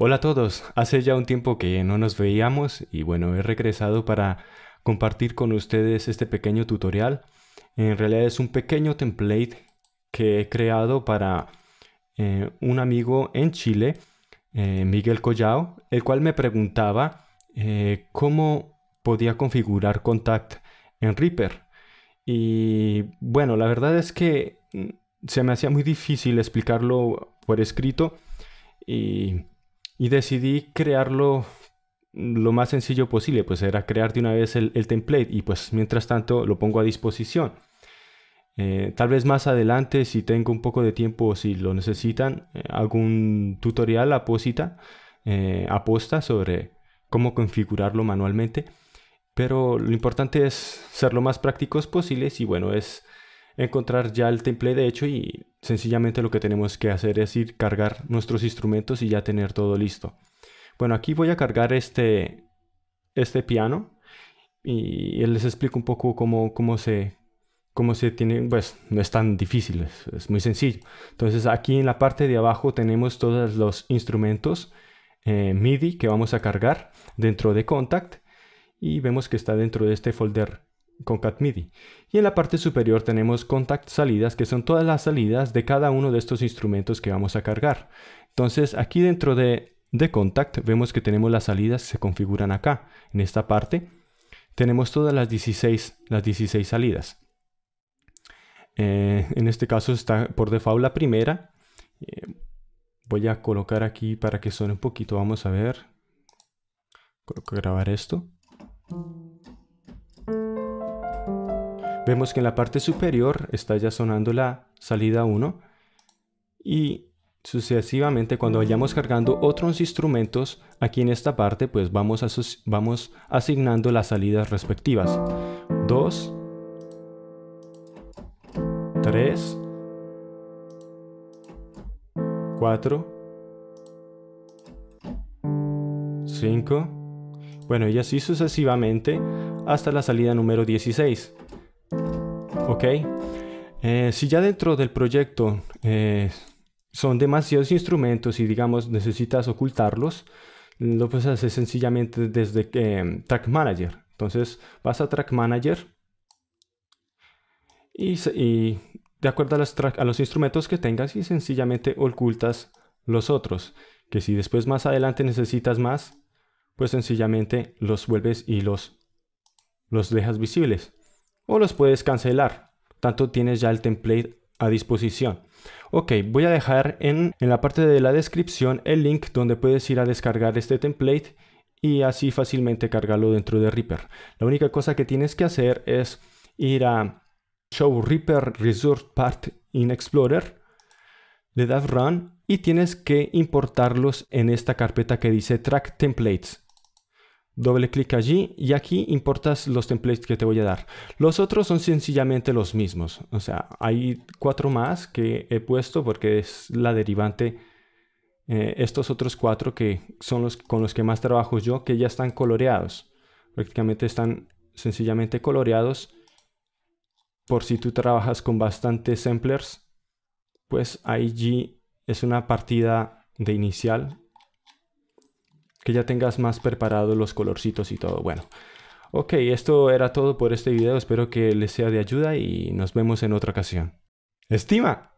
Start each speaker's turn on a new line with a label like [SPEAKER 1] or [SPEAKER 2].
[SPEAKER 1] Hola a todos, hace ya un tiempo que no nos veíamos y bueno, he regresado para compartir con ustedes este pequeño tutorial. En realidad es un pequeño template que he creado para eh, un amigo en Chile, eh, Miguel Collao, el cual me preguntaba eh, cómo podía configurar Contact en Reaper. Y bueno, la verdad es que mm, se me hacía muy difícil explicarlo por escrito y y decidí crearlo lo más sencillo posible, pues era crear de una vez el, template y pues mientras tanto lo pongo a disposición. Eh, tal vez más adelante, si tengo un poco de tiempo o si lo necesitan, eh, algún tutorial apósita, eh, sobre cómo configurarlo manualmente. Pero lo importante es ser lo más prácticos posibles y bueno, es encontrar ya el template de hecho y sencillamente lo que tenemos que hacer es ir cargar nuestros instrumentos y ya tener todo listo. Bueno, aquí voy a cargar este, este piano y les explico un poco cómo, cómo, se, cómo se tiene, pues no es tan difícil, es, muy sencillo. Entonces aquí en la parte de abajo tenemos todos los instrumentos eh, MIDI que vamos a cargar dentro de Contact y vemos que está dentro de este folder Concat MIDI. Y en la parte superior tenemos Contact Salidas, que son todas las salidas de cada uno de estos instrumentos que vamos a cargar. Entonces aquí dentro de, de Contact vemos que tenemos las salidas que se configuran acá. En esta parte tenemos todas las 16, las 16 salidas. Eh, en este caso está por default la primera. Eh, voy a colocar aquí para que suene un poquito. Vamos a ver. Coloco grabar esto. Vemos que en la parte superior está ya sonando la salida 1 y sucesivamente cuando vayamos cargando otros instrumentos aquí en esta parte pues vamos, vamos asignando las salidas respectivas. 2 3 4 5 bueno y así sucesivamente hasta la salida número 16 ¿Ok? Eh, si ya dentro del proyecto eh, son demasiados instrumentos y digamos necesitas ocultarlos, lo puedes hacer sencillamente desde eh, Track Manager. Entonces vas a Track Manager y, de acuerdo a los, a los instrumentos que tengas y sencillamente ocultas los otros. Que si después más adelante necesitas más, pues sencillamente los vuelves y los, los dejas visibles o los puedes cancelar. Tanto tienes ya el template a disposición. Ok, voy a dejar en, la parte de la descripción el link donde puedes ir a descargar este template y así fácilmente cargarlo dentro de Reaper. La única cosa que tienes que hacer es ir a Show Reaper Resource Part in Explorer, le das Run y tienes que importarlos en esta carpeta que dice Track Templates doble clic allí y aquí importas los templates que te voy a dar. Los otros son sencillamente los mismos. O sea, hay cuatro más que he puesto porque es la derivante. Eh, estos otros cuatro que son los con los que más trabajo yo, que ya están coloreados. Prácticamente están sencillamente coloreados. Por si tú trabajas con bastantes samplers, pues allí es una partida de inicial que ya tengas más preparados los colorcitos y todo. Bueno, ok, esto era todo por este video. Espero que les sea de ayuda y nos vemos en otra ocasión. ¡Estima!